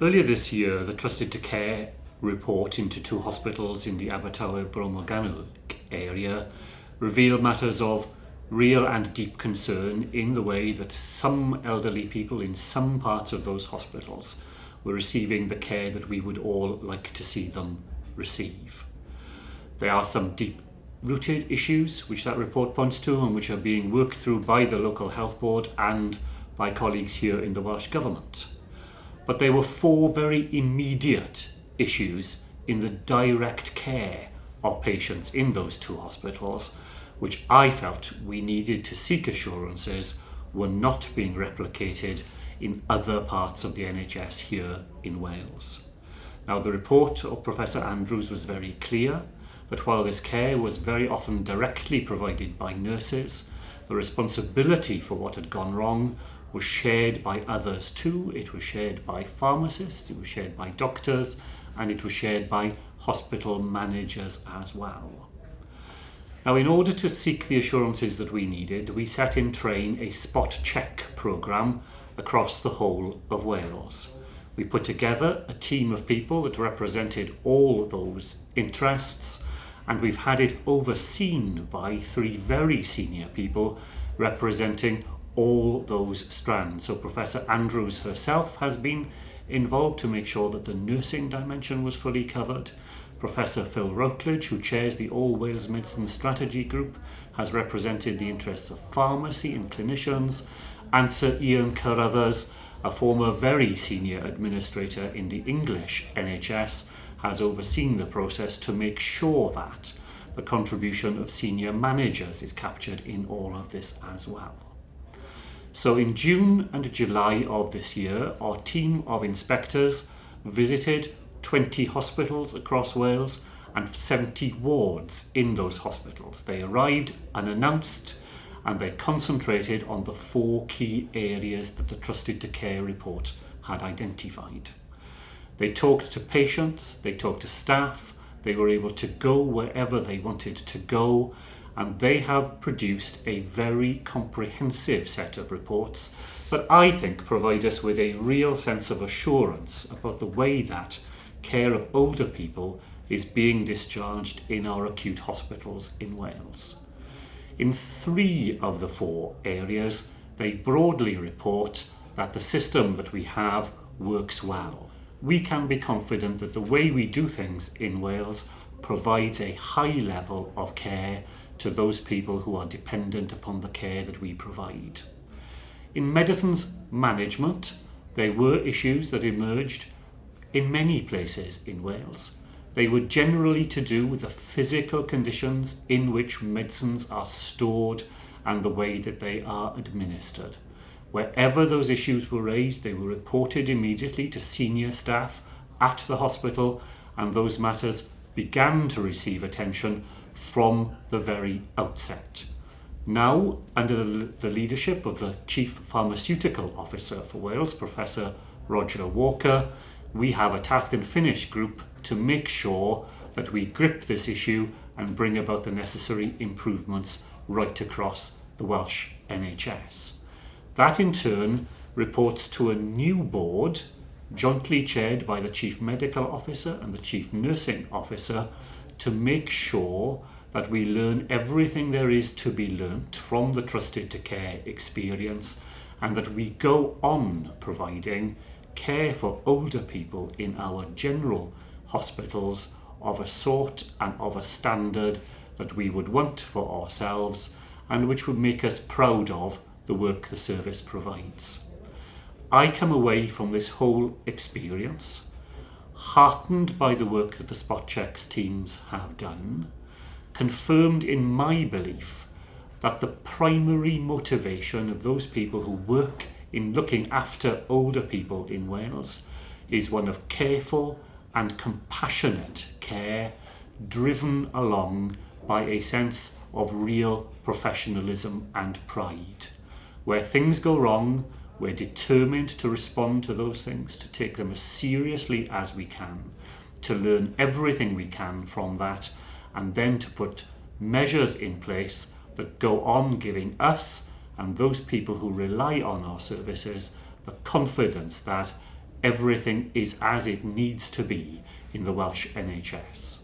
Earlier this year, the Trusted to Care report into two hospitals in the Abertawe Bro Morgannwg area revealed matters of real and deep concern in the way that some elderly people in some parts of those hospitals were receiving the care that we would all like to see them receive. There are some deep rooted issues which that report points to and which are being worked through by the local health board and by colleagues here in the Welsh Government. But there were four very immediate issues in the direct care of patients in those two hospitals, which I felt we needed to seek assurances were not being replicated in other parts of the NHS here in Wales. Now the report of Professor Andrews was very clear that while this care was very often directly provided by nurses, the responsibility for what had gone wrong was shared by others too. It was shared by pharmacists, it was shared by doctors, and it was shared by hospital managers as well. Now, in order to seek the assurances that we needed, we set in train a spot check programme across the whole of Wales. We put together a team of people that represented all those interests, and we've had it overseen by three very senior people representing all those strands. So Professor Andrews herself has been involved to make sure that the nursing dimension was fully covered. Professor Phil Routledge, who chairs the All Wales Medicine Strategy Group, has represented the interests of pharmacy and clinicians, and Sir Ian Carruthers, a former very senior administrator in the English NHS, has overseen the process to make sure that the contribution of senior managers is captured in all of this as well. So in June and July of this year, our team of inspectors visited 20 hospitals across Wales and 70 wards in those hospitals. They arrived unannounced and they concentrated on the four key areas that the Trusted to Care report had identified. They talked to patients, they talked to staff, they were able to go wherever they wanted to go and they have produced a very comprehensive set of reports that I think provide us with a real sense of assurance about the way that care of older people is being discharged in our acute hospitals in Wales. In three of the four areas, they broadly report that the system that we have works well. We can be confident that the way we do things in Wales provides a high level of care to those people who are dependent upon the care that we provide. In medicines management, there were issues that emerged in many places in Wales. They were generally to do with the physical conditions in which medicines are stored and the way that they are administered. Wherever those issues were raised, they were reported immediately to senior staff at the hospital and those matters began to receive attention from the very outset. Now, under the leadership of the Chief Pharmaceutical Officer for Wales, Professor Roger Walker, we have a task and finish group to make sure that we grip this issue and bring about the necessary improvements right across the Welsh NHS. That in turn reports to a new board jointly chaired by the Chief Medical Officer and the Chief Nursing Officer to make sure that we learn everything there is to be learnt from the Trusted to Care experience and that we go on providing care for older people in our general hospitals of a sort and of a standard that we would want for ourselves and which would make us proud of the work the service provides. I come away from this whole experience heartened by the work that the spot checks teams have done, confirmed in my belief that the primary motivation of those people who work in looking after older people in Wales is one of careful and compassionate care driven along by a sense of real professionalism and pride. Where things go wrong, we're determined to respond to those things, to take them as seriously as we can, to learn everything we can from that, and then to put measures in place that go on giving us and those people who rely on our services the confidence that everything is as it needs to be in the Welsh NHS.